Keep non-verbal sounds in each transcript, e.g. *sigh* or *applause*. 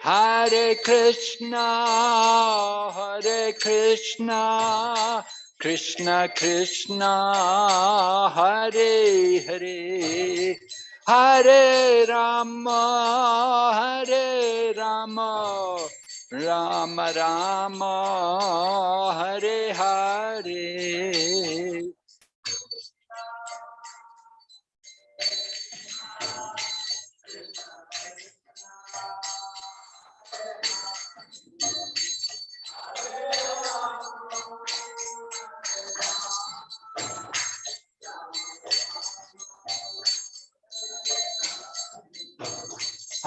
Hare Krishna, Hare Krishna, Krishna Krishna, Hare Hare, Hare Rama, Hare Rama, Rama Rama, Hare Hare.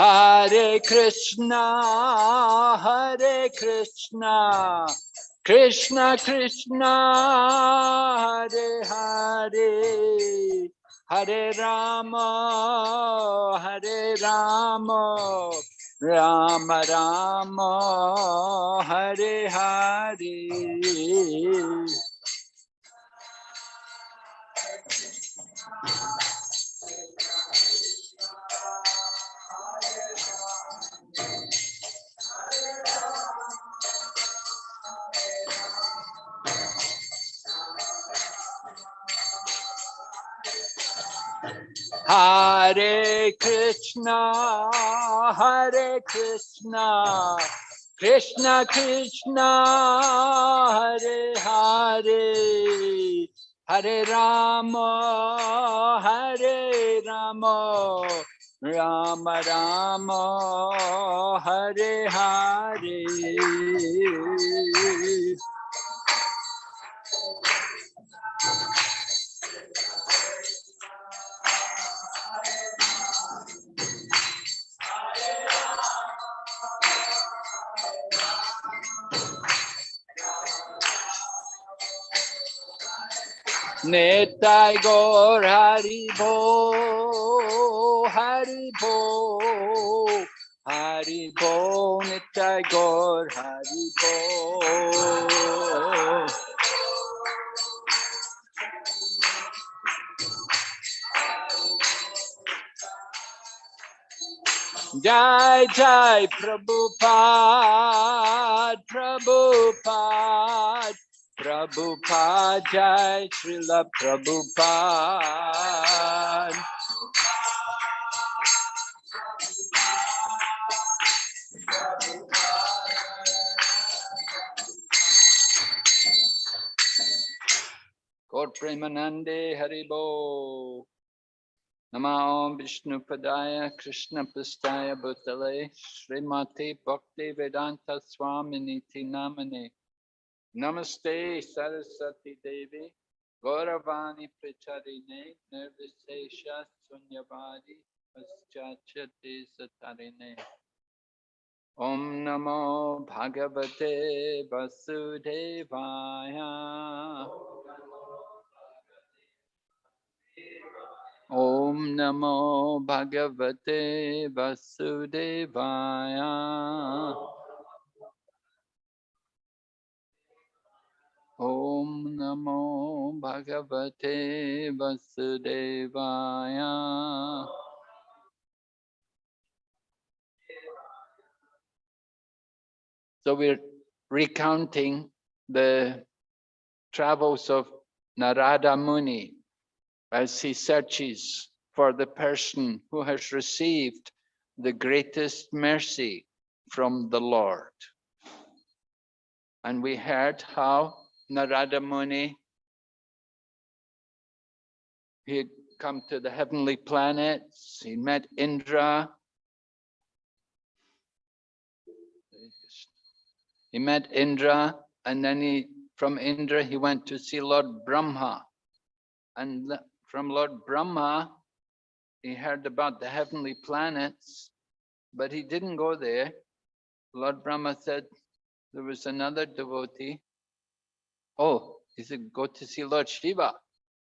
Hare Krishna, Hare Krishna, Krishna Krishna, Hare Hare, Hare Rama, Hare Rama, Rama Rama, Hare Hare. Hare Krishna, Hare Krishna, Krishna Krishna, Hare Hare, Hare Rama, Hare Rama, Rama Rama, Hare Hare. Nitai Gaur Hari Bo, Hari Bo, Hari Bo, Nitai Gaur Hari Bo. Jai Jai Prabhupada, Prabhupada, Prabhupada Jai Srila Prabhupada. Gaur Premanande Haribo. Nama Om Vishnu Padaya Krishna Pastaya Bhutale Srimati Bhakti Vedanta Swaminiti Namane Namaste Saraswati Devi Gauravani Pracharine Nirvisesha Sunyavadi Paschachate Satarine Om Namo Bhagavate Vasudevaya Om Namo Bhagavate Vasudevaya Om Namo Bhagavate Vasudevaya So we're recounting the travels of Narada Muni as he searches for the person who has received the greatest mercy from the Lord. And we heard how Narada Muni, he had come to the heavenly planets, he met Indra, he met Indra, and then he, from Indra, he went to see Lord Brahma. And from Lord Brahma, he heard about the heavenly planets, but he didn't go there. Lord Brahma said there was another devotee. Oh, he said, go to see Lord Shiva,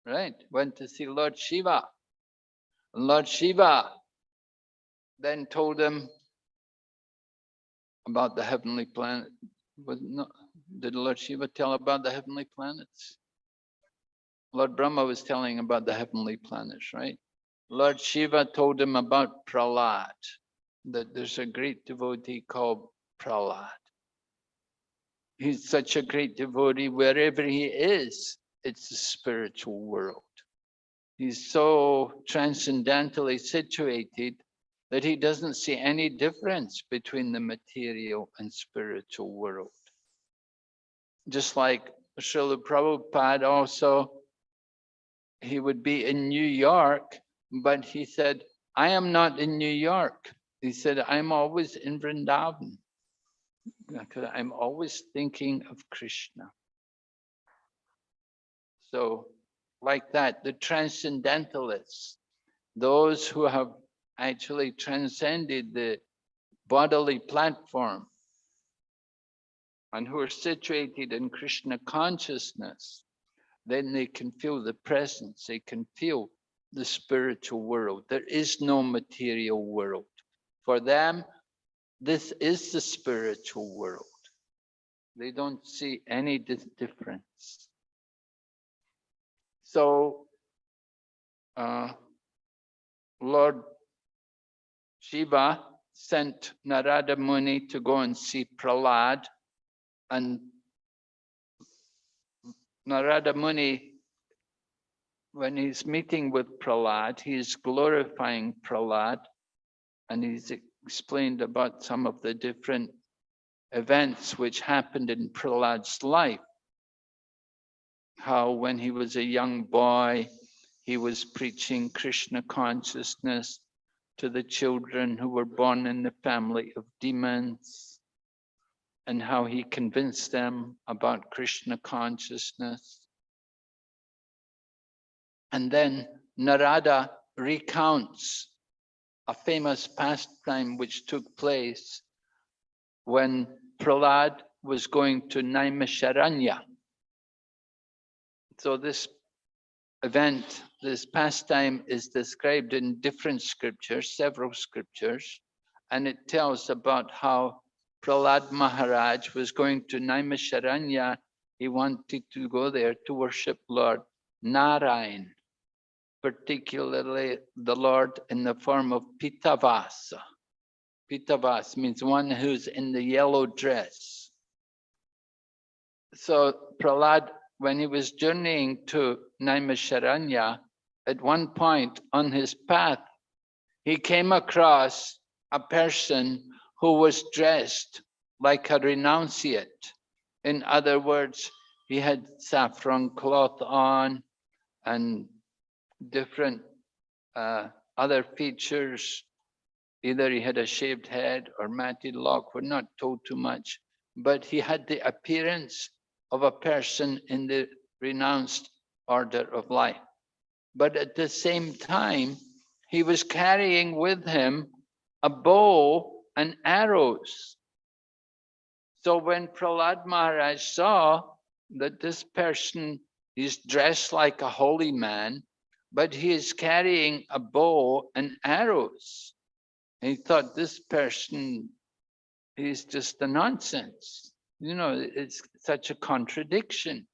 right? Went to see Lord Shiva. Lord Shiva then told him about the heavenly planet. But no, did Lord Shiva tell about the heavenly planets? Lord Brahma was telling about the heavenly planets, right? Lord Shiva told him about Prahlad, that there's a great devotee called Prahlad. He's such a great devotee, wherever he is, it's the spiritual world. He's so transcendentally situated that he doesn't see any difference between the material and spiritual world. Just like Srila Prabhupada also, he would be in New York, but he said, I am not in New York. He said, I'm always in Vrindavan because I'm always thinking of Krishna. So like that, the transcendentalists, those who have actually transcended the bodily platform and who are situated in Krishna consciousness, then they can feel the presence, they can feel the spiritual world. There is no material world. For them, this is the spiritual world. They don't see any difference. So, uh, Lord Shiva sent Narada Muni to go and see Prahlad and Narada Muni, when he's meeting with Prahlad, he's glorifying Prahlad and he's explained about some of the different events which happened in Prahlad's life. How when he was a young boy, he was preaching Krishna consciousness to the children who were born in the family of demons and how he convinced them about Krishna consciousness. And then Narada recounts a famous pastime which took place when Prahlad was going to Naimisharanya. So this event, this pastime is described in different scriptures, several scriptures, and it tells about how Prahlad Maharaj was going to Naimisharanya. He wanted to go there to worship Lord Narayan particularly the Lord in the form of Pitavasa. Pitavas means one who's in the yellow dress. So Prahlad, when he was journeying to Naimisharanya, at one point on his path, he came across a person who was dressed like a renunciate. In other words, he had saffron cloth on and different uh, other features. Either he had a shaved head or matted lock, we're not told too much, but he had the appearance of a person in the renounced order of life. But at the same time, he was carrying with him a bow and arrows. So when Prahlad Maharaj saw that this person is dressed like a holy man, but he is carrying a bow and arrows. And he thought this person is just a nonsense. You know, it's such a contradiction.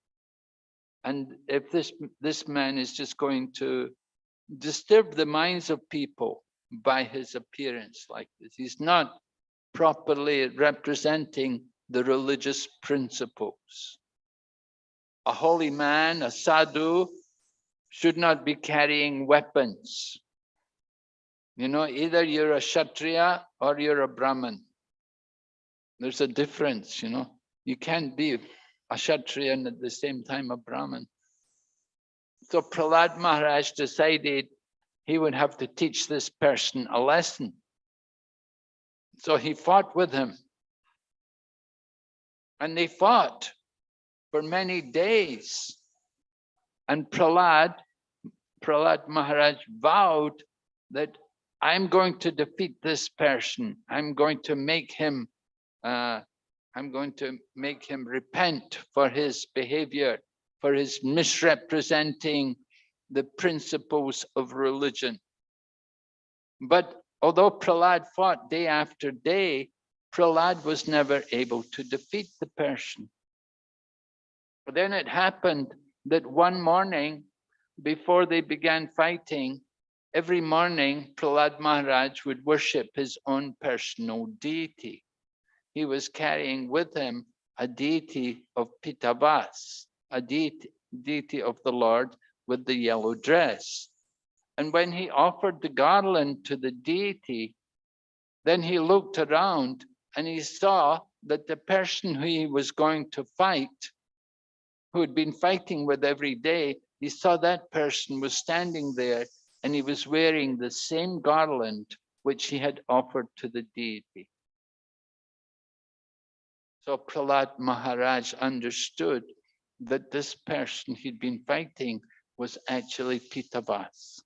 And if this, this man is just going to disturb the minds of people by his appearance like this, he's not properly representing the religious principles. A holy man, a sadhu, should not be carrying weapons. You know, either you're a Kshatriya or you're a Brahmin. There's a difference, you know. You can't be a Kshatriya and at the same time a Brahmin. So Prahlad Maharaj decided he would have to teach this person a lesson. So he fought with him. And they fought for many days. And Prahlad Prahlad Maharaj vowed that I'm going to defeat this person. I'm going to make him, uh, I'm going to make him repent for his behavior, for his misrepresenting the principles of religion. But although Prahlad fought day after day, Prahlad was never able to defeat the person. But then it happened that one morning before they began fighting, every morning Prahlad Maharaj would worship his own personal deity. He was carrying with him a deity of Pitavas, a deity, deity of the Lord with the yellow dress. And when he offered the garland to the deity, then he looked around and he saw that the person who he was going to fight, who had been fighting with every day, he saw that person was standing there and he was wearing the same garland which he had offered to the deity. So Prahlad Maharaj understood that this person he'd been fighting was actually Pitavas.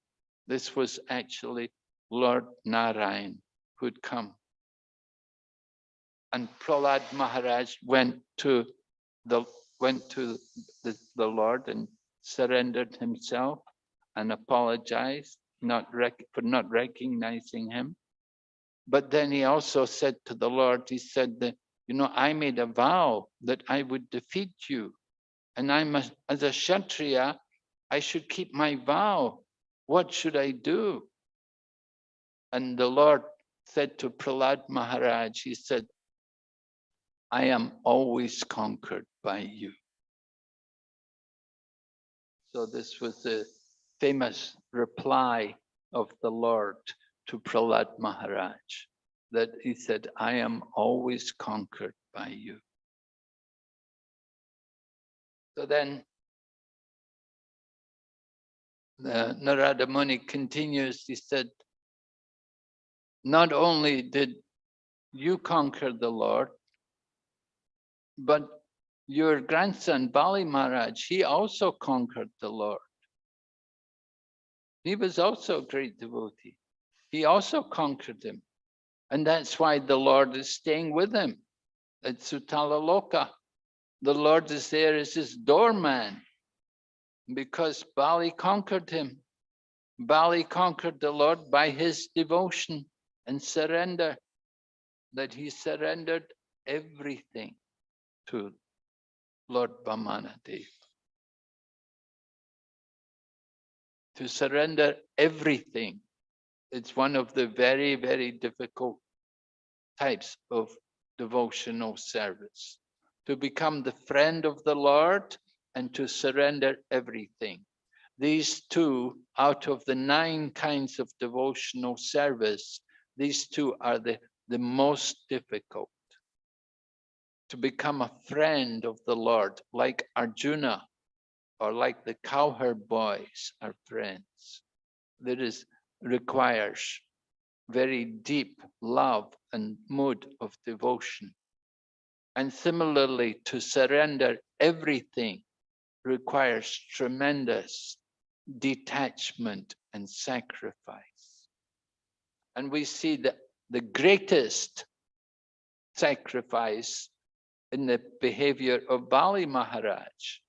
This was actually Lord Narayan who'd come. And Prahlad Maharaj went to the went to the, the Lord and surrendered himself and apologized not for not recognizing him. But then he also said to the Lord, he said that, you know, I made a vow that I would defeat you. And I'm as a Kshatriya, I should keep my vow. What should I do? And the Lord said to Prahlad Maharaj, he said, I am always conquered by you. So this was the famous reply of the Lord to Prahlad Maharaj, that he said, I am always conquered by you. So then the Narada Muni continues, he said, not only did you conquer the Lord, but your grandson Bali Maharaj, he also conquered the Lord. He was also a great devotee. He also conquered him. And that's why the Lord is staying with him at Sutala Loka. The Lord is there as his doorman because Bali conquered him. Bali conquered the Lord by his devotion and surrender, that he surrendered everything to Lord Vamanadev. To surrender everything. It's one of the very, very difficult types of devotional service. To become the friend of the Lord and to surrender everything. These two, out of the nine kinds of devotional service, these two are the, the most difficult. To become a friend of the Lord, like Arjuna, or like the cowherd boys are friends. That is, requires very deep love and mood of devotion. And similarly, to surrender everything requires tremendous detachment and sacrifice. And we see that the greatest sacrifice in the behavior of Bali Maharaj,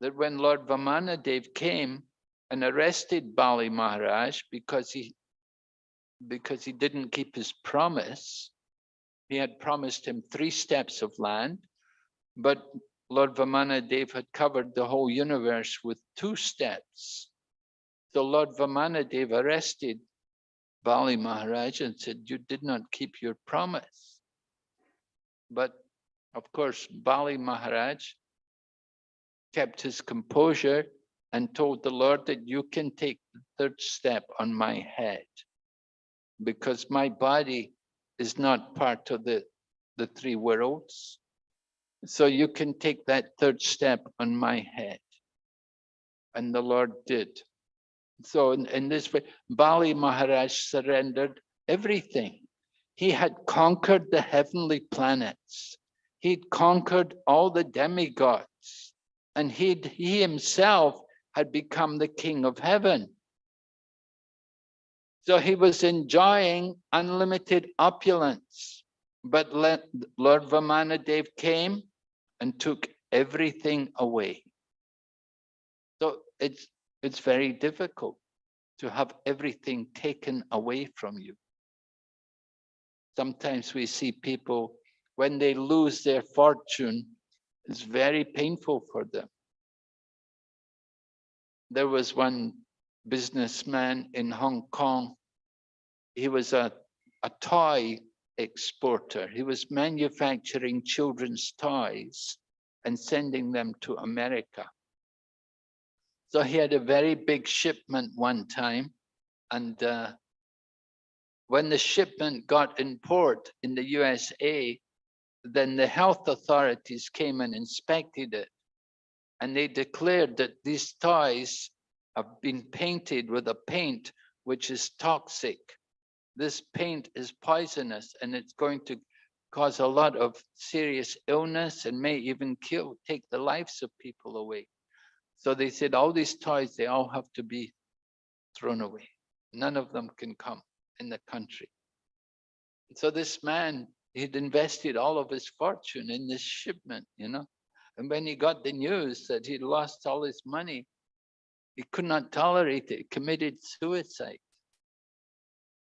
that when Lord Vamanadev came and arrested Bali Maharaj because he because he didn't keep his promise, he had promised him three steps of land, but Lord Vamanadev had covered the whole universe with two steps. So Lord Vamanadev arrested Bali Maharaj and said, you did not keep your promise. But of course, Bali Maharaj kept his composure and told the Lord that you can take the third step on my head because my body is not part of the, the three worlds. So you can take that third step on my head. And the Lord did. So in, in this way, Bali Maharaj surrendered everything. He had conquered the heavenly planets. He'd conquered all the demigods. And he'd, he himself had become the king of heaven. So he was enjoying unlimited opulence. But Lord Vamanadev came and took everything away. So it's, it's very difficult to have everything taken away from you. Sometimes we see people, when they lose their fortune, it's very painful for them. There was one businessman in Hong Kong. He was a, a toy exporter. He was manufacturing children's toys and sending them to America. So he had a very big shipment one time. And uh, when the shipment got in port in the USA, then the health authorities came and inspected it. And they declared that these toys have been painted with a paint which is toxic. This paint is poisonous and it's going to cause a lot of serious illness and may even kill, take the lives of people away. So they said all these toys, they all have to be thrown away. None of them can come in the country. So this man, he'd invested all of his fortune in this shipment, you know. And when he got the news that he'd lost all his money, he could not tolerate it, committed suicide.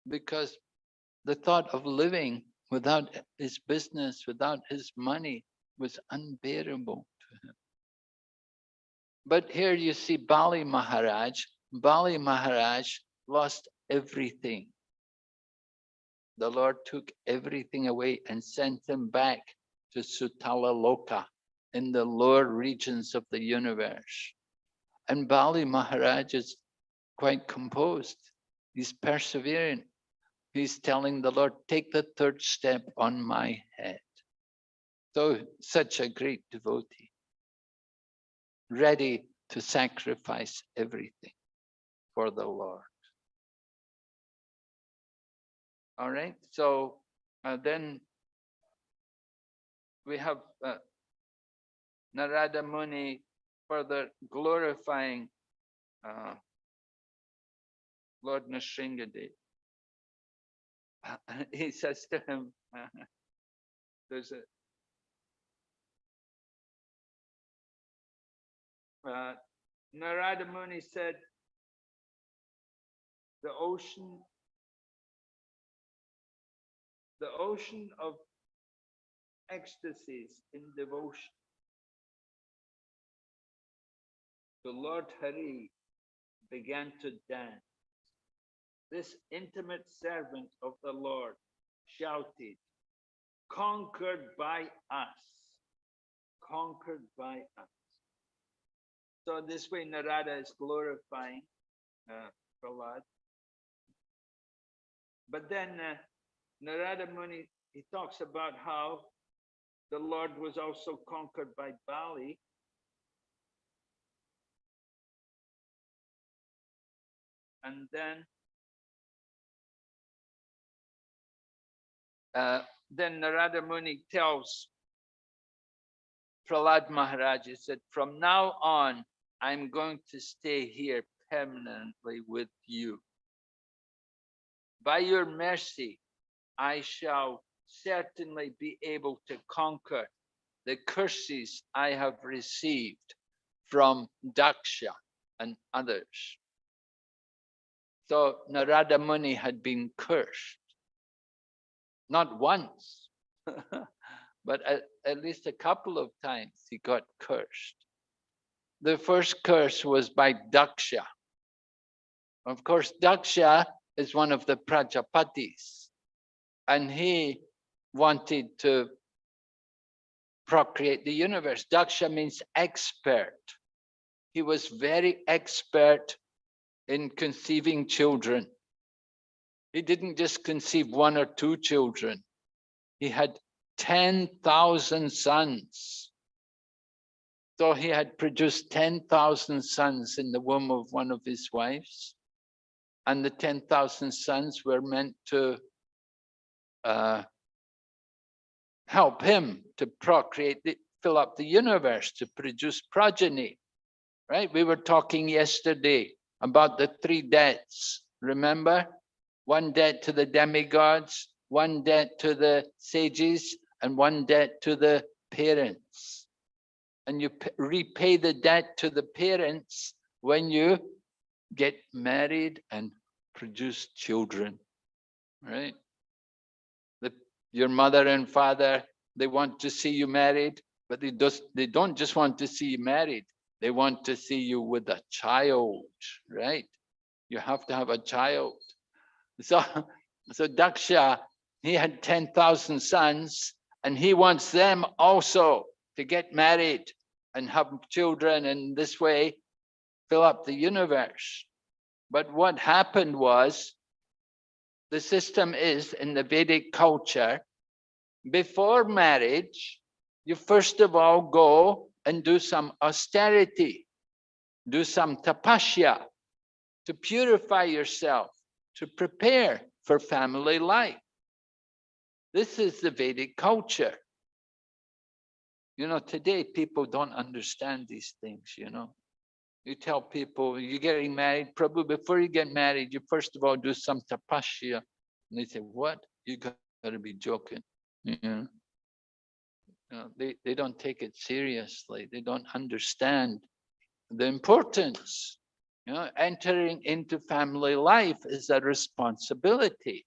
Because the thought of living without his business, without his money, was unbearable to him. But here you see Bali Maharaj. Bali Maharaj lost everything. The Lord took everything away and sent him back to Sutala Loka in the lower regions of the universe. And Bali Maharaj is quite composed. He's persevering. He's telling the Lord, take the third step on my head. So such a great devotee, ready to sacrifice everything for the Lord. All right, so uh, then we have uh, Narada Muni further glorifying uh, Lord Nrsingadev. *laughs* he says to him, *laughs* there's a uh, Narada Muni said, the ocean, the ocean of ecstasies in devotion the Lord Hari began to dance. This intimate servant of the Lord shouted, conquered by us, conquered by us. So this way Narada is glorifying uh, Prahlad. But then uh, Narada Muni, he talks about how the Lord was also conquered by Bali and then uh, then Narada Muni tells Prahlad Maharaj, he said, from now on, I'm going to stay here permanently with you. By your mercy, I shall certainly be able to conquer the curses I have received from Daksha and others. So Narada Muni had been cursed, not once, *laughs* but at, at least a couple of times he got cursed. The first curse was by Daksha. Of course, Daksha is one of the Prajapatis, and he wanted to procreate the universe. Daksha means expert. He was very expert in conceiving children. He didn't just conceive one or two children. He had 10,000 sons. So he had produced 10,000 sons in the womb of one of his wives. And the 10,000 sons were meant to uh, help him to procreate, fill up the universe, to produce progeny, right? We were talking yesterday about the three debts. Remember? One debt to the demigods, one debt to the sages, and one debt to the parents. And you repay the debt to the parents when you get married and produce children, right? Your mother and father, they want to see you married, but they, just, they don't just want to see you married. They want to see you with a child, right? You have to have a child. So, *laughs* so Daksha, he had 10,000 sons and he wants them also to get married and have children and this way fill up the universe. But what happened was the system is in the Vedic culture, before marriage, you first of all go and do some austerity, do some tapasya to purify yourself, to prepare for family life. This is the Vedic culture. You know, today people don't understand these things, you know. You tell people you're getting married, probably before you get married, you first of all do some tapasya. And they say, what? You gotta be joking. Know? You know, they, they don't take it seriously. They don't understand the importance. You know, entering into family life is a responsibility,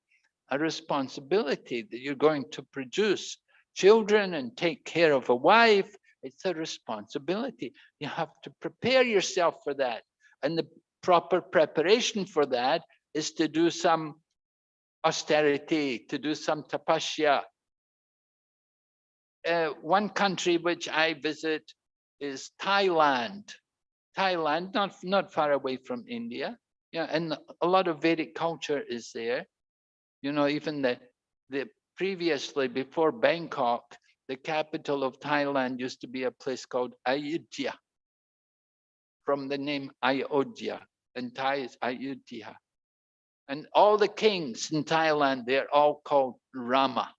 a responsibility that you're going to produce children and take care of a wife. It's a responsibility. You have to prepare yourself for that. And the proper preparation for that is to do some austerity, to do some tapasya, uh, one country which I visit is Thailand. Thailand, not, not far away from India. Yeah, and a lot of Vedic culture is there. You know, even the, the previously before Bangkok, the capital of Thailand used to be a place called Ayutthaya, from the name Ayodhya, and Thai is Ayutthaya. And all the kings in Thailand, they're all called Rama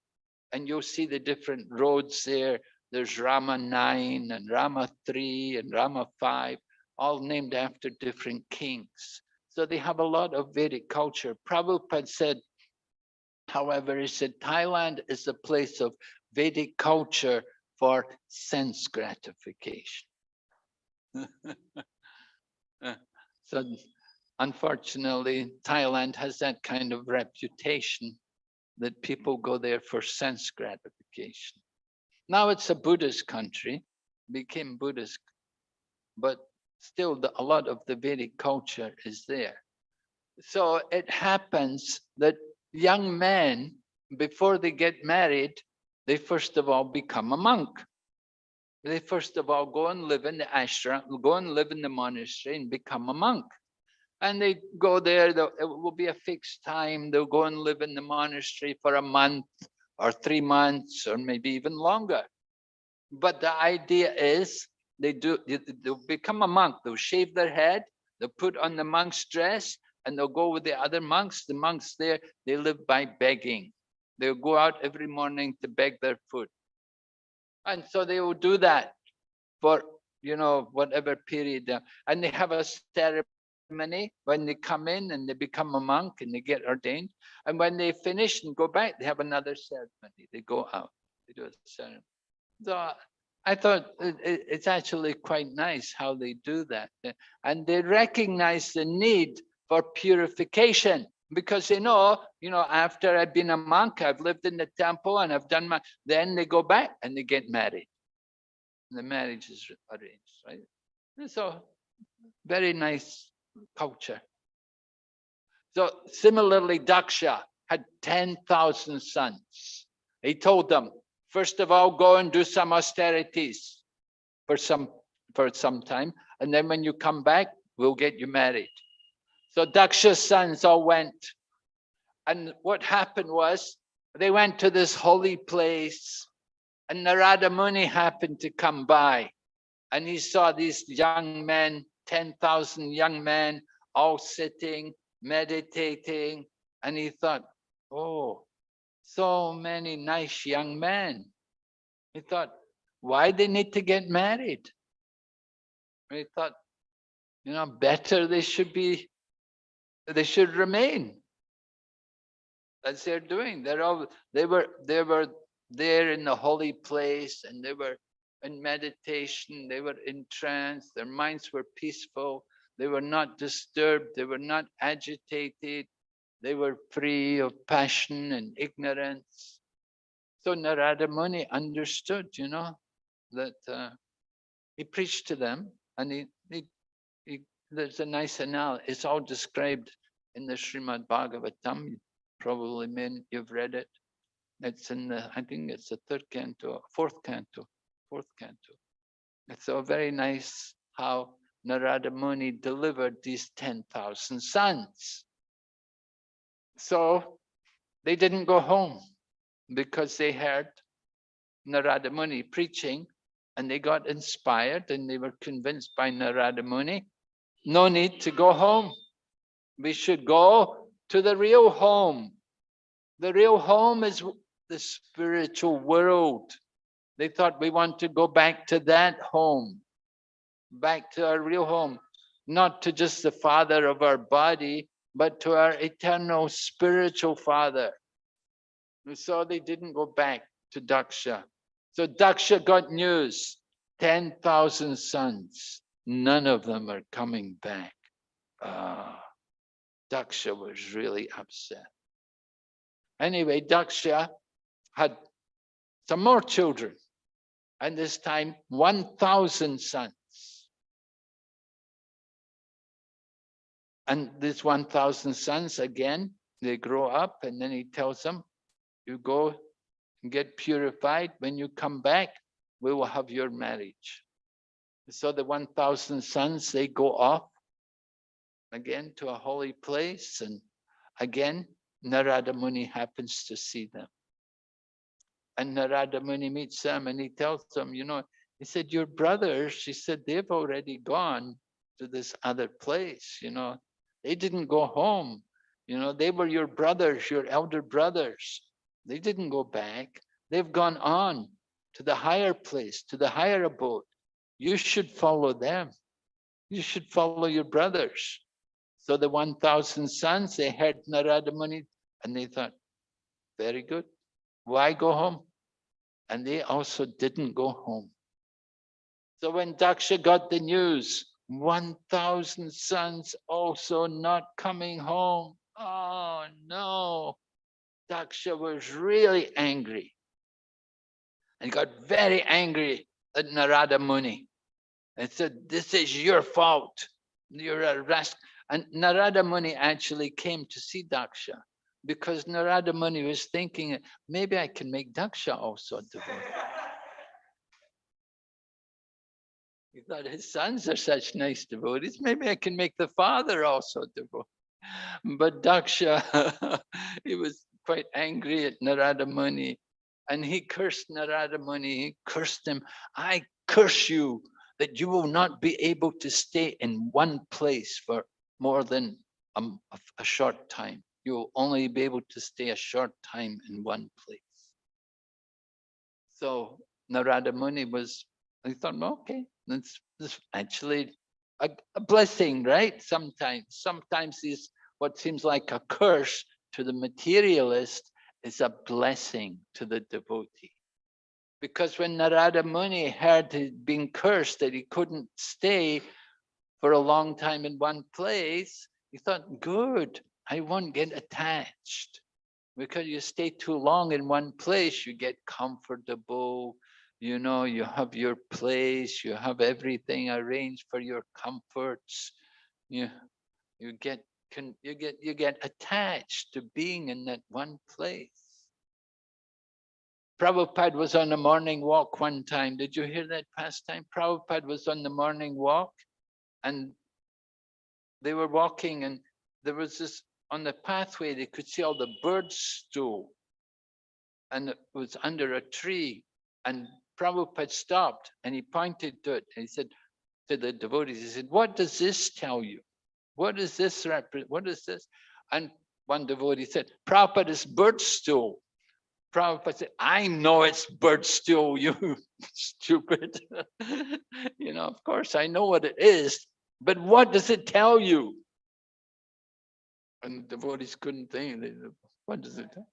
and you'll see the different roads there. There's Rama 9 and Rama 3 and Rama 5, all named after different kings. So they have a lot of Vedic culture. Prabhupada said, however, he said Thailand is a place of Vedic culture for sense gratification. *laughs* so unfortunately, Thailand has that kind of reputation that people go there for sense gratification. Now it's a Buddhist country, became Buddhist, but still the, a lot of the Vedic culture is there. So it happens that young men, before they get married, they first of all become a monk. They first of all go and live in the ashram, go and live in the monastery and become a monk and they go there, it will be a fixed time. They'll go and live in the monastery for a month or three months or maybe even longer. But the idea is they do, they'll become a monk. They'll shave their head, they'll put on the monk's dress and they'll go with the other monks. The monks there, they live by begging. They'll go out every morning to beg their food. And so they will do that for, you know, whatever period. Uh, and they have a ceremony when they come in and they become a monk and they get ordained. And when they finish and go back, they have another ceremony. They go out, they do a ceremony. So I thought it's actually quite nice how they do that. And they recognize the need for purification because they know, you know, after I've been a monk, I've lived in the temple and I've done my, then they go back and they get married. And the marriage is arranged, right? And so very nice culture. So similarly, Daksha had 10,000 sons. He told them, first of all, go and do some austerities for some, for some time. And then when you come back, we'll get you married. So Daksha's sons all went. And what happened was they went to this holy place and Narada Muni happened to come by and he saw these young men 10,000 young men all sitting, meditating. And he thought, oh, so many nice young men. He thought, why they need to get married? He thought, you know, better they should be, they should remain. As they're doing. They're all, they were, they were there in the holy place and they were in meditation, they were in trance, their minds were peaceful, they were not disturbed, they were not agitated, they were free of passion and ignorance. So Narada Muni understood, you know, that uh, he preached to them and he, he, he there's a nice analogy. It's all described in the Srimad Bhagavatam. You Probably men, you've read it. It's in the, I think it's the third canto, fourth canto, fourth canto. It's so very nice how Narada Muni delivered these 10,000 sons. So they didn't go home because they heard Narada Muni preaching and they got inspired and they were convinced by Narada Muni, no need to go home. We should go to the real home. The real home is the spiritual world. They thought we want to go back to that home, back to our real home, not to just the father of our body, but to our eternal spiritual father. And so they didn't go back to Daksha. So Daksha got news, 10,000 sons, none of them are coming back. Uh, Daksha was really upset. Anyway, Daksha had some more children, and this time 1,000 sons. And these 1,000 sons, again, they grow up, and then he tells them, you go and get purified. When you come back, we will have your marriage. So the 1,000 sons, they go off again to a holy place. And again, Narada Muni happens to see them. And Narada Muni meets them and he tells them, you know, he said, your brothers, she said, they've already gone to this other place, you know, they didn't go home. You know, they were your brothers, your elder brothers. They didn't go back. They've gone on to the higher place, to the higher abode. You should follow them. You should follow your brothers. So the 1,000 sons, they heard Narada Muni and they thought, very good. Why go home? And they also didn't go home. So when Daksha got the news, 1,000 sons also not coming home. Oh no. Daksha was really angry and got very angry at Narada Muni and said, this is your fault. You're a uh, rascal. And Narada Muni actually came to see Daksha because Narada Muni was thinking, maybe I can make Daksha also a devotee. He thought his sons are such nice devotees. Maybe I can make the father also a devotee. But Daksha, *laughs* he was quite angry at Narada Muni and he cursed Narada Muni, he cursed him. I curse you that you will not be able to stay in one place for more than a, a short time. You will only be able to stay a short time in one place. So Narada Muni was, he thought, well, okay, that's, that's actually a, a blessing, right? Sometimes, sometimes these what seems like a curse to the materialist is a blessing to the devotee. Because when Narada Muni heard he'd been cursed that he couldn't stay for a long time in one place, he thought, good, I won't get attached. Because you stay too long in one place, you get comfortable, you know, you have your place, you have everything arranged for your comforts. You, you get can you get you get attached to being in that one place. Prabhupada was on a morning walk one time. Did you hear that pastime? Prabhupada was on the morning walk and they were walking and there was this on the pathway, they could see all the birds stool and it was under a tree and Prabhupada stopped and he pointed to it and he said to the devotees, he said, what does this tell you? What is this represent? What is this? And one devotee said, Prabhupada is bird stool. Prabhupada said, I know it's bird stool, *laughs* you stupid. you know, of course, I know what it is, but what does it tell you? And the devotees couldn't think, what does it tell?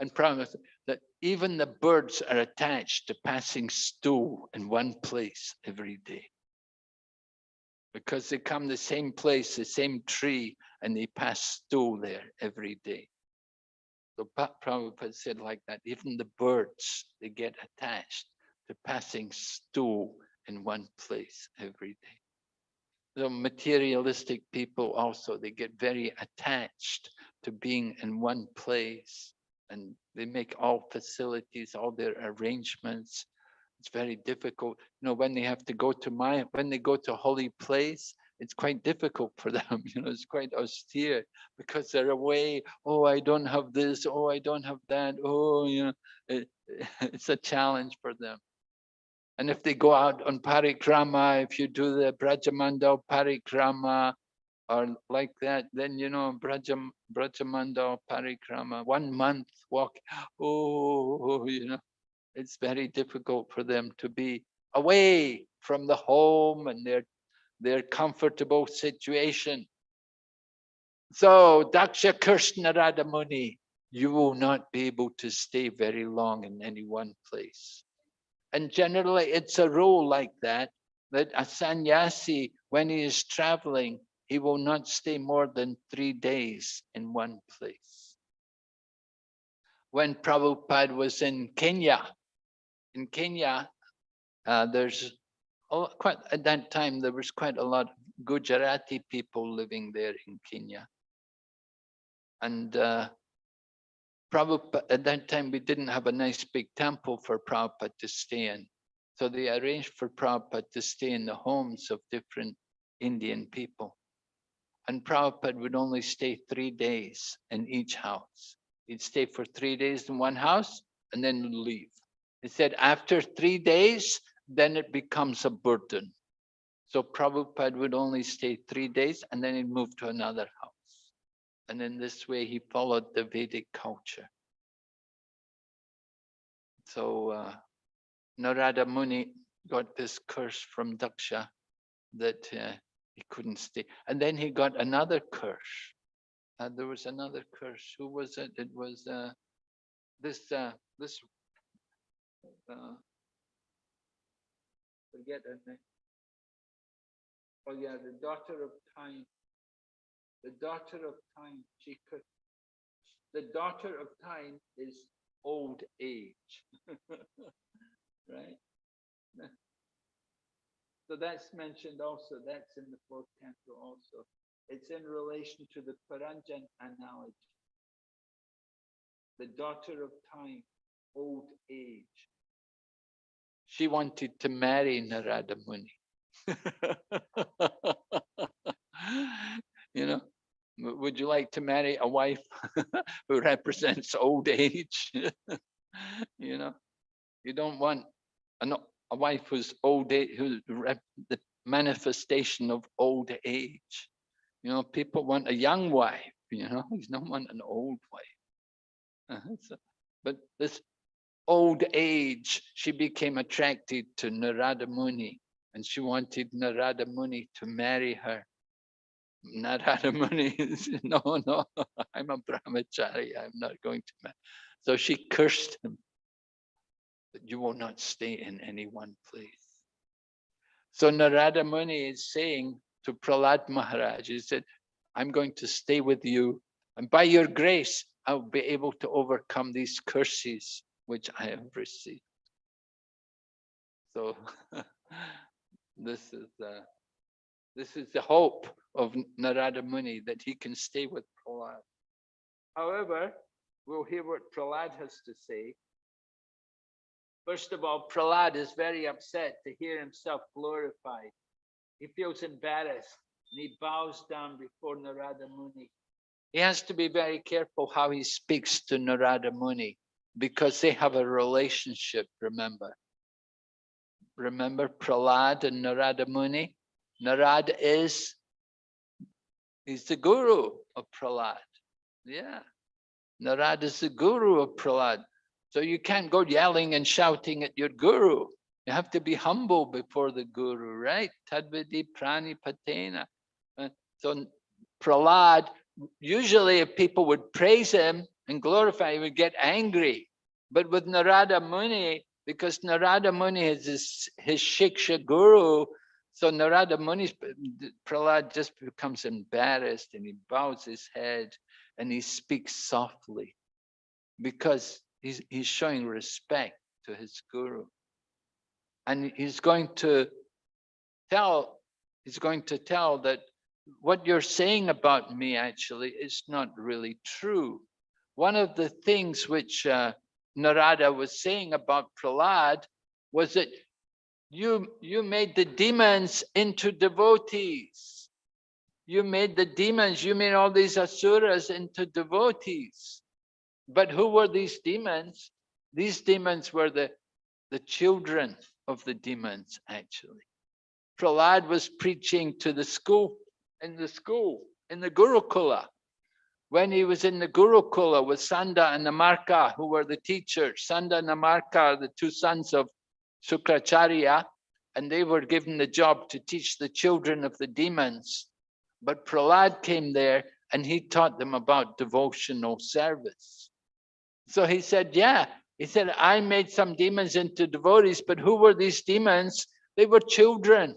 And Prabhupada said that even the birds are attached to passing stool in one place every day because they come the same place, the same tree, and they pass stool there every day. So Prabhupada said like that, even the birds, they get attached to passing stool in one place every day. the materialistic people also, they get very attached to being in one place and they make all facilities, all their arrangements. It's very difficult. You know, when they have to go to my, when they go to holy place, it's quite difficult for *laughs* them, you know, it's quite austere because they're away. Oh, I don't have this. Oh, I don't have that. Oh, you know, it, *laughs* it's a challenge for them. And if they go out on parikrama, if you do the Brajamandal parikrama or like that, then you know Brajam, Brajamandal parikrama, one month walk, *laughs* oh, you know, it's very difficult for them to be away from the home and their, their comfortable situation. So Daksha cursed Narada Muni, you will not be able to stay very long in any one place. And generally it's a rule like that, that a sannyasi, when he is traveling, he will not stay more than three days in one place. When Prabhupada was in Kenya, in Kenya, uh, there's quite at that time there was quite a lot of Gujarati people living there in Kenya. And uh, Prabhupada, at that time, we didn't have a nice big temple for Prabhupada to stay in. So they arranged for Prabhupada to stay in the homes of different Indian people. And Prabhupada would only stay three days in each house. He'd stay for three days in one house and then leave. He said after three days, then it becomes a burden. So Prabhupada would only stay three days and then he'd move to another house. And in this way, he followed the Vedic culture. So uh, Narada Muni got this curse from Daksha that uh, he couldn't stay. And then he got another curse. Uh, there was another curse. Who was it? It was uh, this uh, this uh, forget her name. Oh yeah, the daughter of time the daughter of time, she could, the daughter of time is old age, *laughs* right? So that's mentioned also, that's in the fourth canto also. It's in relation to the Puranjan analogy. The daughter of time, old age. She wanted to marry Narada Muni. you know would you like to marry a wife *laughs* who represents old age *laughs* you know you don't want a, a wife who's old age who's the manifestation of old age you know people want a young wife you know *laughs* you don't want an old wife uh -huh. so, but this old age she became attracted to narada muni and she wanted narada muni to marry her Narada Muni, *laughs* no, no, *laughs* I'm a brahmachari, I'm not going to marry. So she cursed him that you will not stay in any one place. So Narada Muni is saying to Prahlad Maharaj, he said, I'm going to stay with you and by your grace, I'll be able to overcome these curses which I have received. So *laughs* this is uh, this is the hope of Narada Muni that he can stay with Prahlad. However, we'll hear what Prahlad has to say. First of all, Prahlad is very upset to hear himself glorified. He feels embarrassed and he bows down before Narada Muni. He has to be very careful how he speaks to Narada Muni because they have a relationship, remember. Remember Prahlad and Narada Muni? Narada is, he's the guru of Prahlad. Yeah, Narada is the guru of Prahlad. So you can't go yelling and shouting at your guru. You have to be humble before the guru, right? Tadvidi prani patena. Uh, so Prahlad, usually if people would praise him and glorify, he would get angry. But with Narada Muni, because Narada Muni is his, his Shiksha guru, so Narada Muni, Prahlad just becomes embarrassed and he bows his head and he speaks softly because he's, he's showing respect to his guru. And he's going to tell, he's going to tell that what you're saying about me actually is not really true. One of the things which uh, Narada was saying about Prahlad was that you, you made the demons into devotees. You made the demons, you made all these asuras into devotees. But who were these demons? These demons were the, the children of the demons, actually. Prahlad was preaching to the school, in the school, in the Gurukula. When he was in the Gurukula with Sanda and Amarka, who were the teachers, Sanda and Amarka, the two sons of Sukracharya, and they were given the job to teach the children of the demons. But Prahlad came there and he taught them about devotional service. So he said, yeah, he said, I made some demons into devotees, but who were these demons? They were children.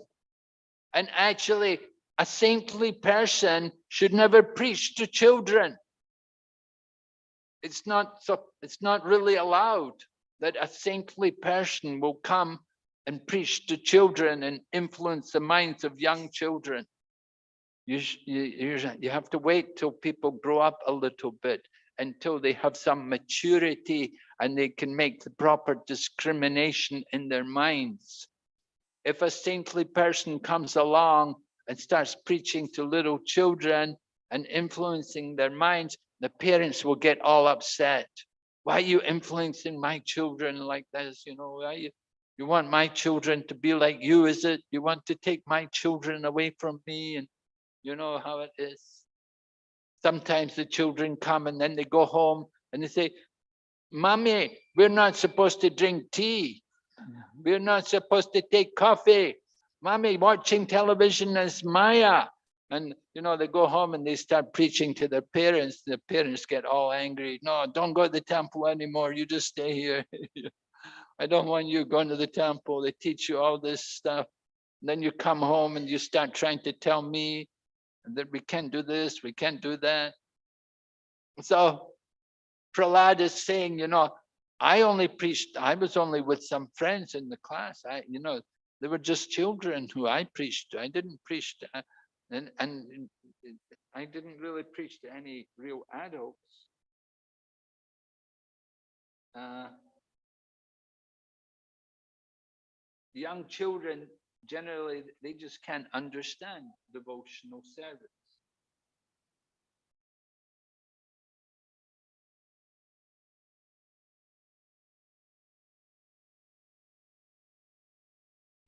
And actually, a saintly person should never preach to children. It's not so it's not really allowed that a saintly person will come and preach to children and influence the minds of young children. You, you, you have to wait till people grow up a little bit until they have some maturity and they can make the proper discrimination in their minds. If a saintly person comes along and starts preaching to little children and influencing their minds, the parents will get all upset. Why are you influencing my children like this? You know, why you, you want my children to be like you, is it? You want to take my children away from me? And you know how it is. Sometimes the children come and then they go home and they say, Mommy, we're not supposed to drink tea. Mm-hmm. We're not supposed to take coffee. Mommy, watching television is Maya. And, you know, they go home and they start preaching to their parents. The parents get all angry. No, don't go to the temple anymore. You just stay here. *laughs* I don't want you going to the temple. They teach you all this stuff. And then you come home and you start trying to tell me that we can't do this, we can't do that. So Prahlad is saying, you know, I only preached, I was only with some friends in the class. I, you know, they were just children who I preached to. I didn't preach to, and, and I didn't really preach to any real adults. Uh, young children generally they just can't understand devotional service.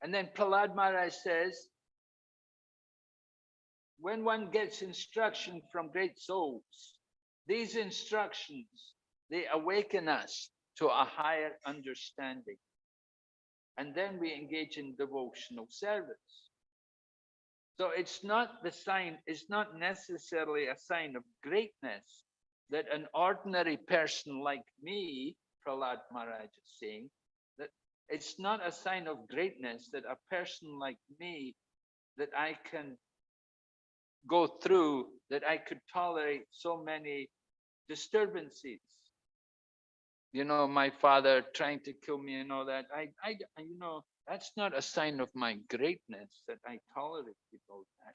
And then Prahlad Maharaj says, when one gets instruction from great souls, these instructions, they awaken us to a higher understanding and then we engage in devotional service. So it's not the sign, it's not necessarily a sign of greatness that an ordinary person like me, Prahlad Maharaj is saying, it's not a sign of greatness that a person like me, that I can go through, that I could tolerate so many disturbances you know, my father trying to kill me and all that. I, I, you know, that's not a sign of my greatness that I tolerate all that.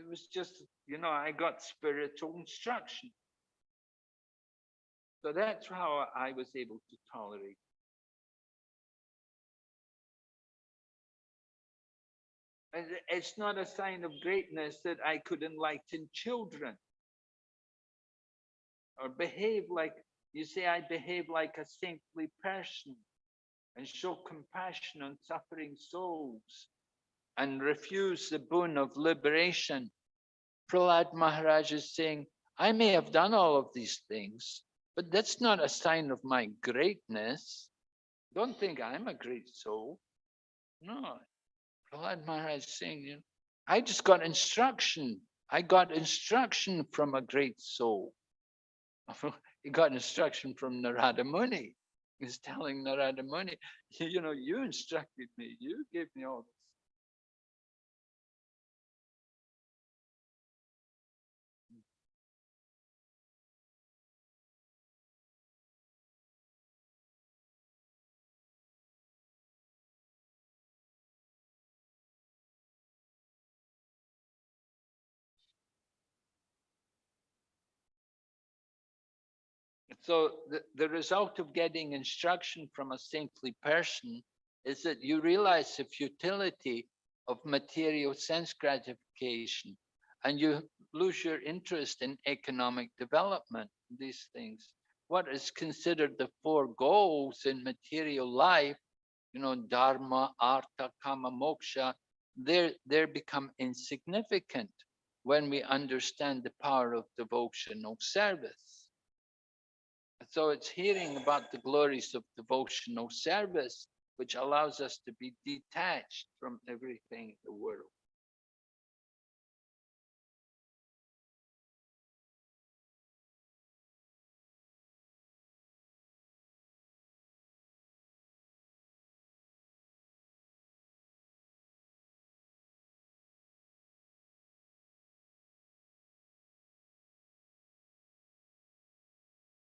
It was just, you know, I got spiritual instruction. So that's how I was able to tolerate. It's not a sign of greatness that I could enlighten children or behave like you say, I behave like a saintly person and show compassion on suffering souls and refuse the boon of liberation. Prahlad Maharaj is saying, I may have done all of these things, but that's not a sign of my greatness. Don't think I'm a great soul. No. Prahlad Maharaj saying, you know, I just got instruction. I got instruction from a great soul. *laughs* he got instruction from Narada Muni. He's telling Narada Muni, *laughs* you know, you instructed me, you gave me all so the, the result of getting instruction from a saintly person is that you realize the futility of material sense gratification and you lose your interest in economic development, these things. What is considered the four goals in material life, you know, dharma, artha, kama, moksha, they they become insignificant when we understand the power of devotional service. So it's hearing about the glories of devotional service, which allows us to be detached from everything in the world.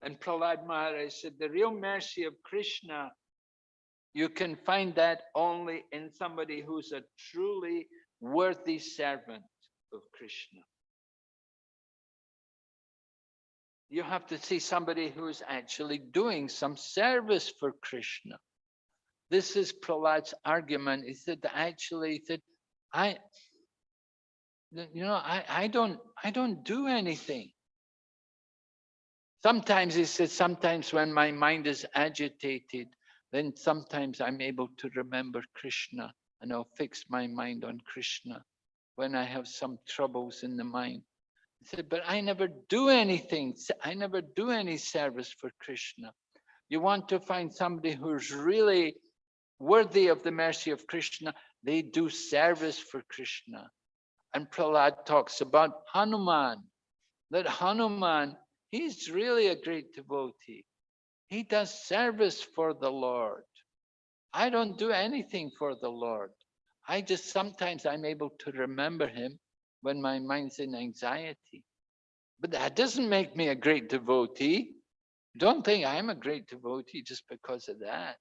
And Prahlad Maharaj said, the real mercy of Krishna, you can find that only in somebody who's a truly worthy servant of Krishna. You have to see somebody who's actually doing some service for Krishna. This is Prahlad's argument. He said, actually, he said, I, you know, I, I don't, I don't do anything. Sometimes he says, sometimes when my mind is agitated, then sometimes I'm able to remember Krishna and I'll fix my mind on Krishna when I have some troubles in the mind. He said, but I never do anything. I never do any service for Krishna. You want to find somebody who's really worthy of the mercy of Krishna, they do service for Krishna. And Prahlad talks about Hanuman, that Hanuman He's really a great devotee. He does service for the Lord. I don't do anything for the Lord. I just sometimes I'm able to remember him when my mind's in anxiety. But that doesn't make me a great devotee. Don't think I'm a great devotee just because of that.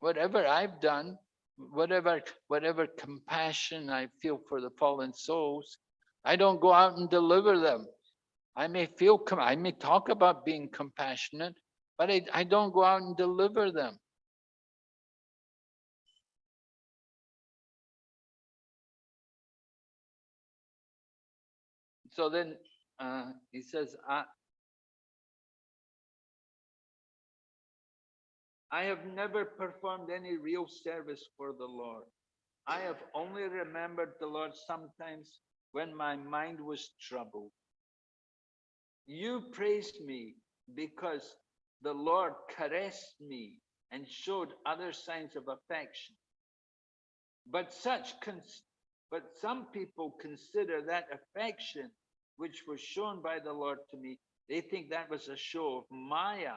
Whatever I've done, whatever whatever compassion I feel for the fallen souls, I don't go out and deliver them. I may feel, I may talk about being compassionate, but I, I don't go out and deliver them. So then uh, he says, I, I have never performed any real service for the Lord. I have only remembered the Lord sometimes when my mind was troubled. You praised me because the Lord caressed me and showed other signs of affection. But such, but some people consider that affection which was shown by the Lord to me, they think that was a show of Maya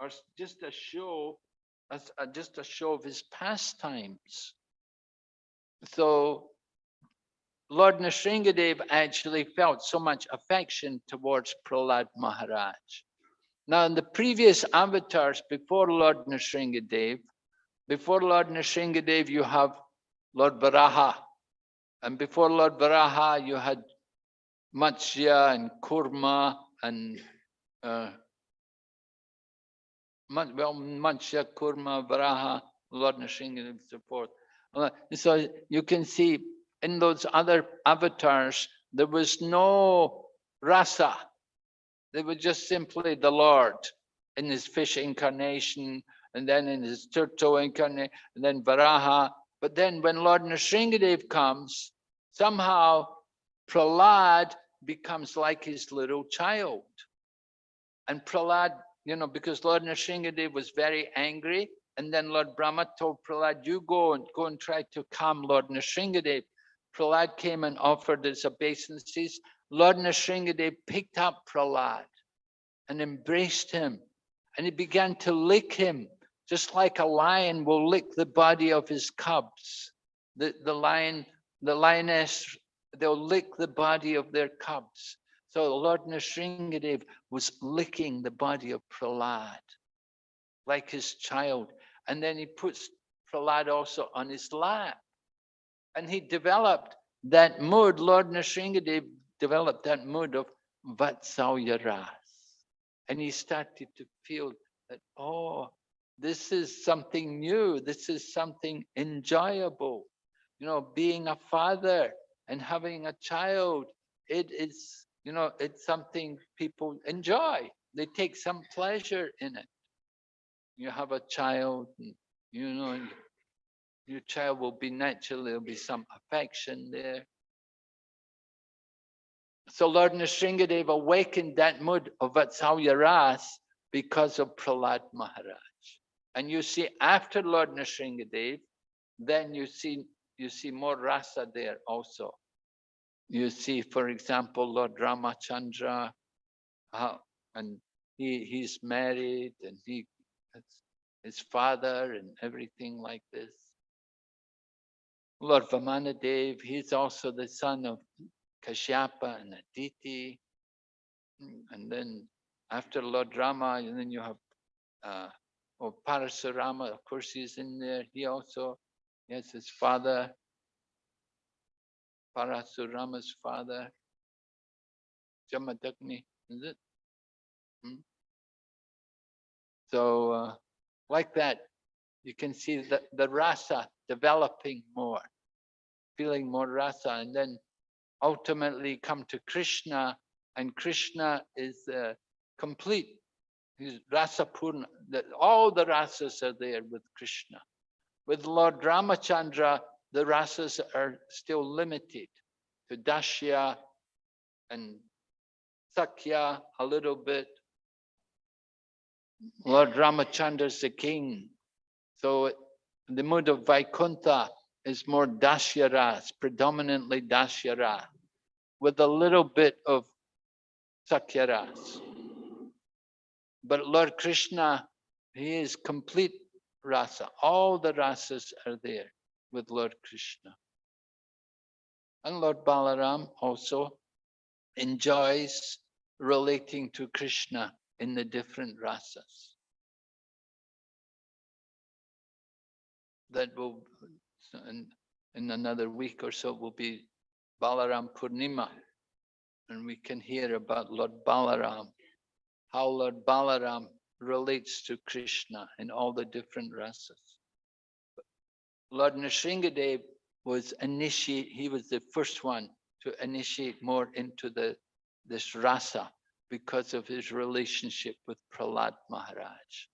or just a show, uh, just a show of his pastimes. So Lord Nrsingadev actually felt so much affection towards Prahlad Maharaj. Now, in the previous avatars before Lord Nrsingadev, before Lord Nrsingadev, you have Lord Varaha. And before Lord Varaha, you had Matsya and Kurma and uh, well, Matsya, Kurma, Varaha, Lord Nrsingadev, and so forth. So you can see in those other avatars, there was no rasa. They were just simply the Lord in his fish incarnation, and then in his turtle incarnation, and then Varaha. But then when Lord Nrsingadev comes, somehow Prahlad becomes like his little child. And Prahlad, you know, because Lord Nrsingadev was very angry, and then Lord Brahma told Prahlad, you go and go and try to calm Lord Nrsingadev. Prahlad came and offered his obeisances. Lord Nrsingadev picked up Prahlad and embraced him and he began to lick him just like a lion will lick the body of his cubs. The, the lion, the lioness, they'll lick the body of their cubs. So Lord Nrsingadev was licking the body of Prahlad like his child. And then he puts Prahlad also on his lap. And he developed that mood, Lord Nrsingadev developed that mood of Vatsalya Ras. And he started to feel that, oh, this is something new. This is something enjoyable. You know, being a father and having a child, it is, you know, it's something people enjoy. They take some pleasure in it. You have a child, and, you know, your child will be naturally, there'll be some affection there. So Lord Nrsingadev awakened that mood of Vatsalya Ras because of Prahlad Maharaj. And you see after Lord Nrsingadev, then you see you see more rasa there also. You see, for example, Lord Ramachandra, uh, and he he's married and he his father and everything like this. Lord Vamanadev, he's also the son of Kashyapa and Aditi. And then after Lord Rama, and then you have uh, oh, Parasurama, of course he's in there. He also has his father, Parasurama's father, Jamadagni, is it? Hmm? So uh, like that, you can see the, the rasa developing more, feeling more rasa, and then ultimately come to Krishna, and Krishna is uh, complete. He's rasa purna. All the rasas are there with Krishna. With Lord Ramachandra, the rasas are still limited to Dashya and Sakya a little bit. Lord Ramachandra is the king. So the mood of Vaikuntha is more Dashyaras, predominantly Dashyara, with a little bit of Sakyaras. But Lord Krishna, he is complete rasa. All the rasas are there with Lord Krishna. And Lord Balaram also enjoys relating to Krishna in the different rasas. That will in, in another week or so will be Balaram Purnima. And we can hear about Lord Balaram, how Lord Balaram relates to Krishna in all the different rasas. Lord Nrsingadev was initiate, he was the first one to initiate more into the this rasa because of his relationship with Prahlad Maharaj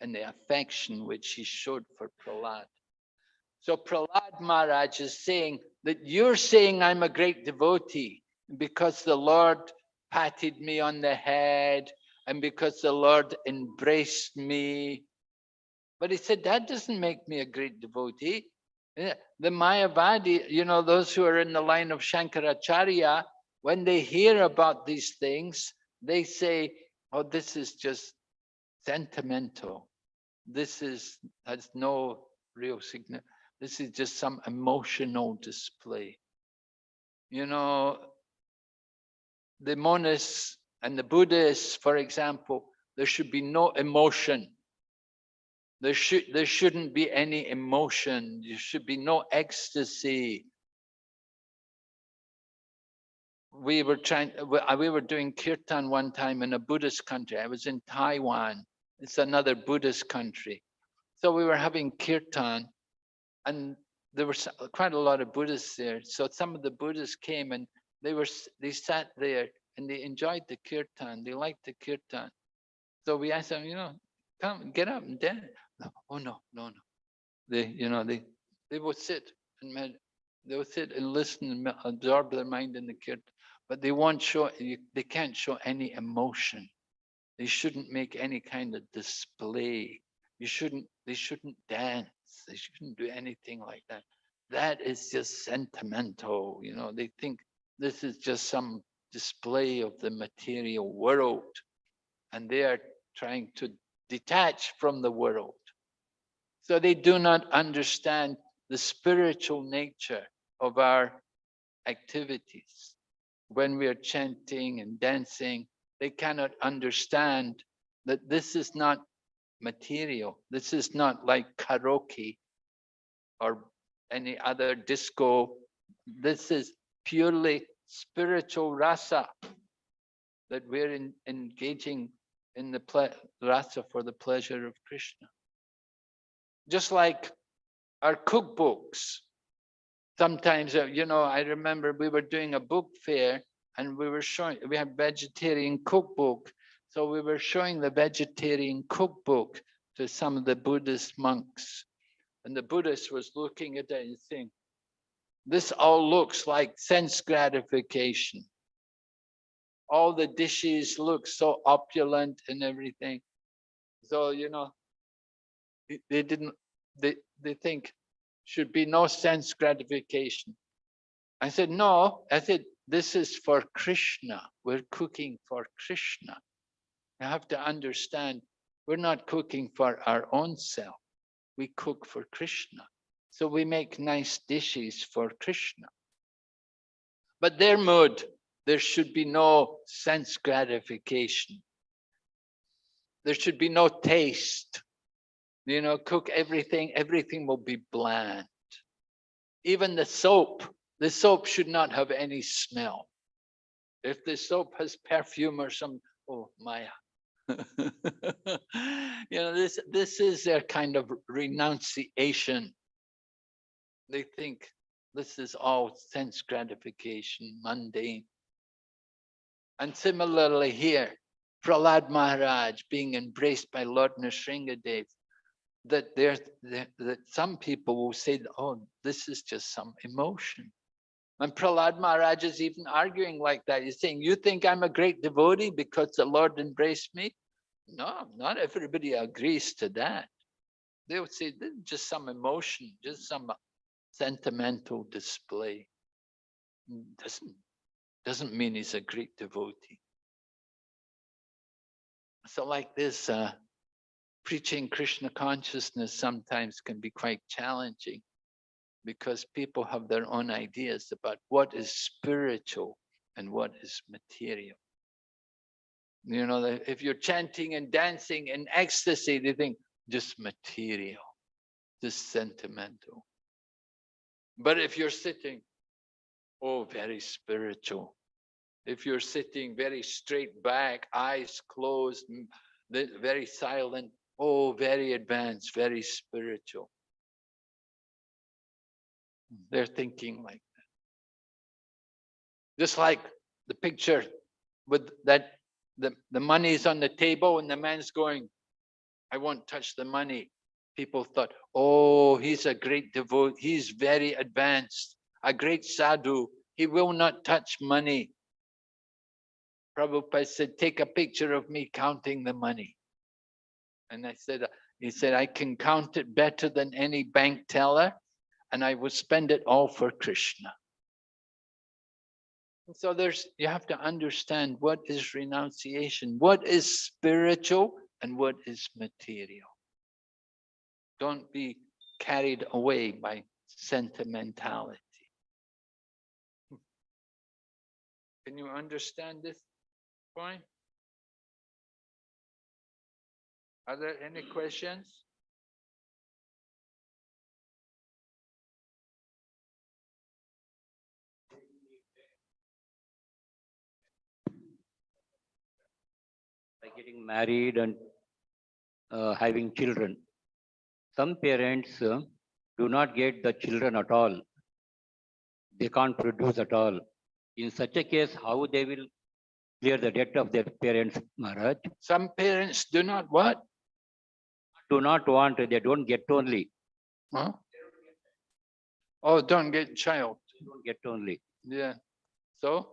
and the affection which he showed for Prahlad. So Prahlad Maharaj is saying that you're saying I'm a great devotee because the Lord patted me on the head and because the Lord embraced me. But he said, that doesn't make me a great devotee. The Mayavadi, you know, those who are in the line of Shankaracharya, when they hear about these things, they say, oh, this is just sentimental. This is has no real significance. This is just some emotional display. You know, the monists and the Buddhists, for example, there should be no emotion. There should there shouldn't be any emotion. There should be no ecstasy. We were trying. We were doing kirtan one time in a Buddhist country. I was in Taiwan. It's another Buddhist country. So we were having kirtan, and there were quite a lot of Buddhists there. So some of the Buddhists came and they were they sat there and they enjoyed the kirtan. They liked the kirtan. So we asked them, you know, come get up and dance. No, oh no, no, no. They, you know, they they would sit and med they would sit and listen and absorb their mind in the kirtan, but they won't show. They can't show any emotion. They shouldn't make any kind of display. You shouldn't. They shouldn't dance. They shouldn't do anything like that. That is just sentimental. You know, they think this is just some display of the material world. And they are trying to detach from the world. So they do not understand the spiritual nature of our activities. When we are chanting and dancing, they cannot understand that this is not material. This is not like karaoke or any other disco. This is purely spiritual rasa that we're in, engaging in the rasa for the pleasure of Krishna. Just like our cookbooks. Sometimes, uh, you know, I remember we were doing a book fair and we were showing, we had vegetarian cookbook. So we were showing the vegetarian cookbook to some of the Buddhist monks. And the Buddhist was looking at it and saying, this all looks like sense gratification. All the dishes look so opulent and everything. So, you know, they- didn't, they, they think should be no sense gratification. I said, no, I said, this is for Krishna. We're cooking for Krishna. You have to understand, we're not cooking for our own self. We cook for Krishna. So we make nice dishes for Krishna. But their mood, there should be no sense gratification. There should be no taste. You know, cook everything, everything will be bland. Even the soap, the soap should not have any smell. If the soap has perfume or some, oh, Maya. *laughs* you know, this, this is their kind of renunciation. They think this is all sense gratification, mundane. And similarly here, Prahlad Maharaj being embraced by Lord Nrsingadev, that there's that, that some people will say, oh, this is just some emotion. And Prahlad Maharaj is even arguing like that. He's saying, you think I'm a great devotee because the Lord embraced me? No, not everybody agrees to that. They would say, this is just some emotion, just some sentimental display. Doesn't, doesn't mean he's a great devotee. So like this, uh, preaching Krishna consciousness sometimes can be quite challenging because people have their own ideas about what is spiritual and what is material. You know, if you're chanting and dancing in ecstasy, they think just material, just sentimental. But if you're sitting, oh, very spiritual. If you're sitting very straight back, eyes closed, very silent, oh, very advanced, very spiritual. They're thinking like that. Just like the picture with that the, the money is on the table and the man's going, I won't touch the money. People thought, oh, he's a great devotee. He's very advanced, a great sadhu. He will not touch money. Prabhupada said, take a picture of me counting the money. And I said, he said, I can count it better than any bank teller and I will spend it all for Krishna. So there's, you have to understand what is renunciation, what is spiritual and what is material. Don't be carried away by sentimentality. Can you understand this point? Are there any questions? Getting married and uh, having children. Some parents uh, do not get the children at all. They can't produce at all. In such a case, how they will clear the debt of their parents, Maharaj? Some parents do not what? Do not want, they don't get only, Huh? Oh, don't get child. don't get only. Yeah. So,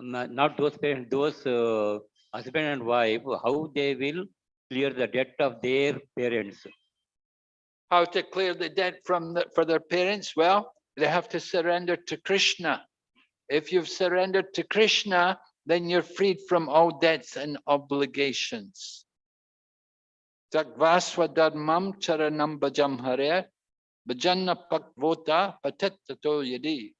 Not those parents, those uh, husband and wife, how they will clear the debt of their parents? how to clear the debt from the, for their parents? Well, they have to surrender to Krishna. If you've surrendered to Krishna, then you're freed from all debts and obligations. Takvasva dharmam charanam bhajam hare bhajanna pakvota patettato yadi.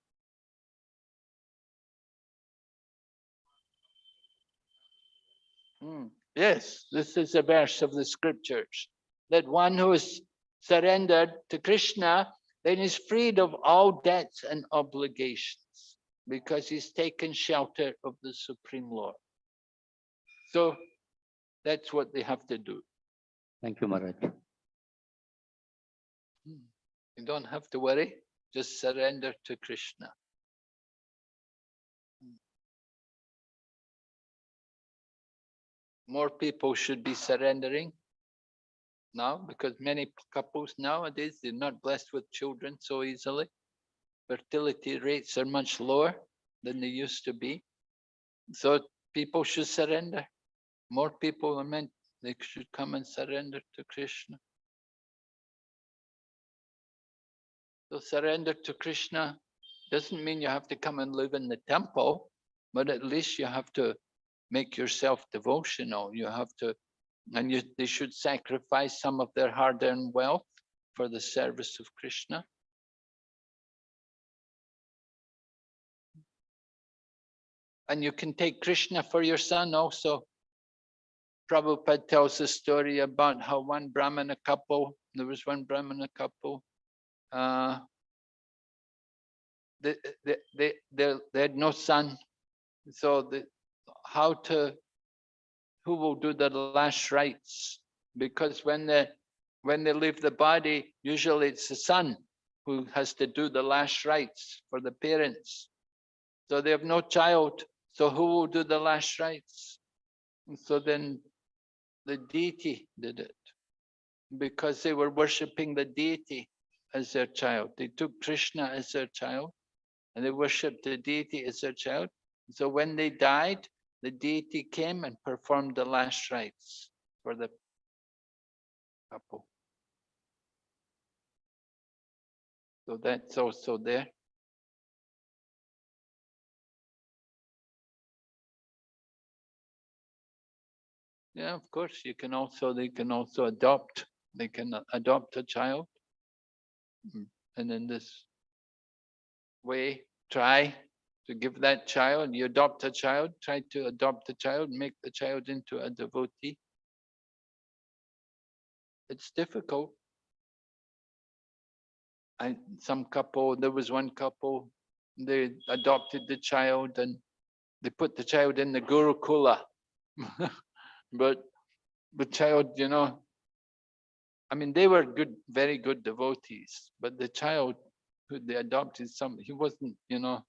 Hmm, Yes, this is a verse of the scriptures, that one who is surrendered to Krishna, then is freed of all debts and obligations. because he's taken shelter of the Supreme Lord. So that's what they have to do. Thank you, Maharaj. You don't have to worry, just surrender to Krishna. More people should be surrendering now because many couples nowadays, they're not blessed with children so easily. Fertility rates are much lower than they used to be. So people should surrender. More people are meant, they should come and surrender to Krishna. So surrender to Krishna doesn't mean you have to come and live in the temple, but at least you have to make yourself devotional. You have to, and you, they should sacrifice some of their hard-earned wealth for the service of Krishna. And you can take Krishna for your son also. Prabhupada tells a story about how one Brahmana couple, there was one Brahmana couple, uh, they, they, they, they, they had no son. So the, how to, who will do the last rites? Because when they, when they leave the body, usually it's the son who has to do the last rites for the parents. So they have no child, so who will do the last rites? And so then the deity did it because they were worshipping the deity as their child. They took Krishna as their child and they worshipped the deity as their child. So when they died, the deity came and performed the last rites for the couple. So that's also there. Yeah, of course, you can also, they can also adopt, they can adopt a child. Mm, And in this way, try to give that child, you adopt a child, try to adopt a child, make the child into a devotee. It's difficult. I, some couple, there was one couple, they adopted the child and they put the child in the Gurukula. *laughs* But the child, you know, I mean, they were good, very good devotees, but the child who they adopted, some, he wasn't, you know,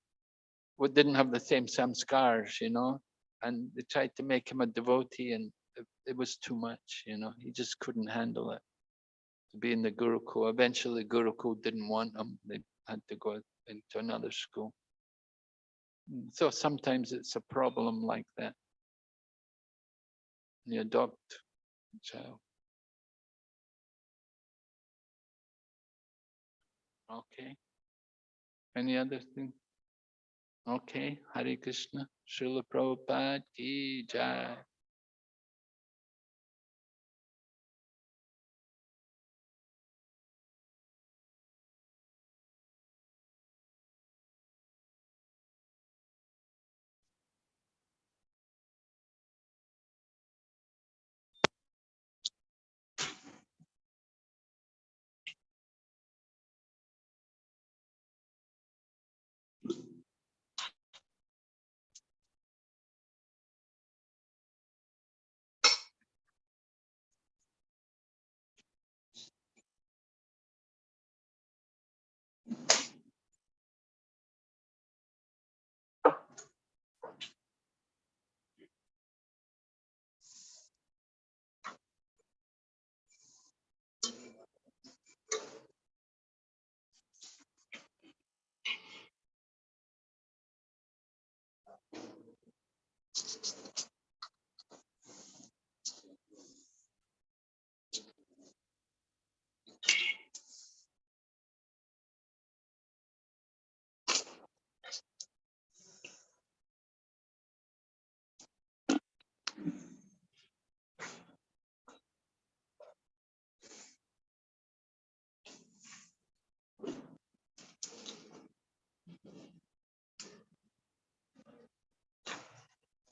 didn't have the same samskars, you know, and they tried to make him a devotee and it, it was too much, you know, he just couldn't handle it. To be in the Gurukul, eventually Gurukul didn't want him, they had to go into another school. Mm, So sometimes it's a problem like that. You adopt a child. Okay. Any other thing? Okay, Hare Krishna, Srila Prabhupada ki jai.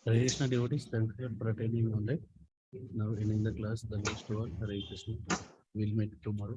Hare Krishna devotees thank you for attending online now in in the class the next one Hare Krishna will meet tomorrow